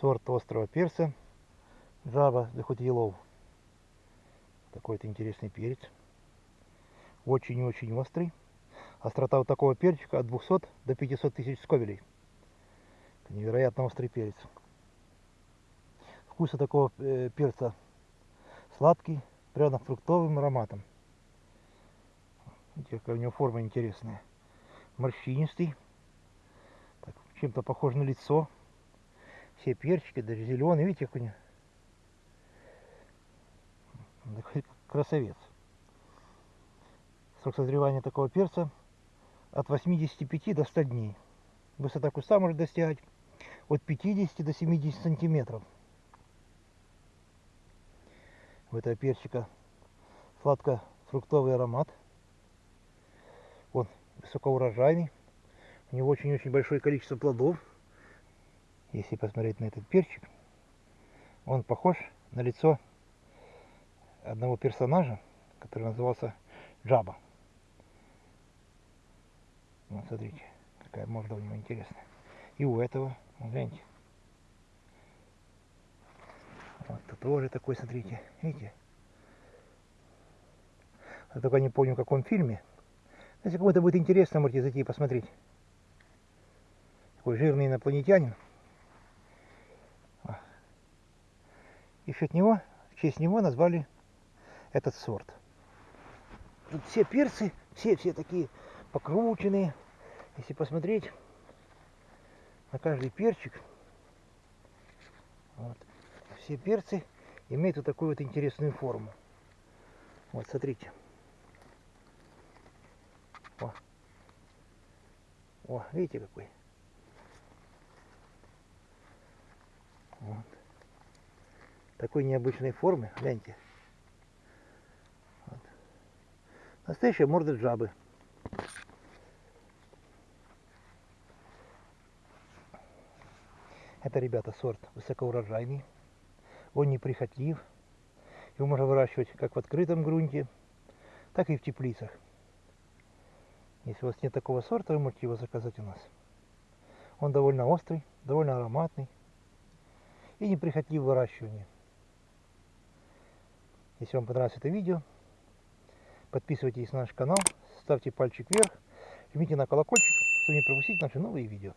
сорт острого перца Java the Hot Yellow. Такой-то интересный перец. Очень-очень острый. Острота вот такого перчика от 200 до 500 тысяч сковелей. Это невероятно острый перец. Вкус такого э, перца сладкий, пряно-фруктовым ароматом. Видите, какая у него форма интересная. Морщинистый. Чем-то похож на лицо. Все перчики, даже зеленые. Видите, как у него красавец. Срок созревания такого перца от 85 до 100 дней. Высота куста может достигать от 50 до 70 сантиметров. У этого перчика сладко-фруктовый аромат. Он высокоурожайный. У него очень-очень большое количество плодов. Если посмотреть на этот перчик, он похож на лицо одного персонажа, который назывался Джаба. Вот смотрите, какая морда у него интересная. И у этого, вот гляньте. Вот тут тоже такой, смотрите, видите? Я только не помню, в каком фильме. Если кому-то будет интересно, можете зайти и посмотреть. Такой жирный инопланетянин. И счет него, в честь него назвали этот сорт. Тут все перцы, все, все такие покрученные. Если посмотреть на каждый перчик, вот, все перцы имеют вот такую вот интересную форму. Вот, смотрите. О, О видите какой? Такой необычной формы, гляньте. Вот. Настоящая морда жабы. Это, ребята, сорт высокоурожайный. Он неприхотлив. Его можно выращивать как в открытом грунте, так и в теплицах. Если у вас нет такого сорта, вы можете его заказать у нас. Он довольно острый, довольно ароматный и неприхотлив в выращивании. Если вам понравилось это видео, подписывайтесь на наш канал, ставьте пальчик вверх, жмите на колокольчик, чтобы не пропустить наши новые видео.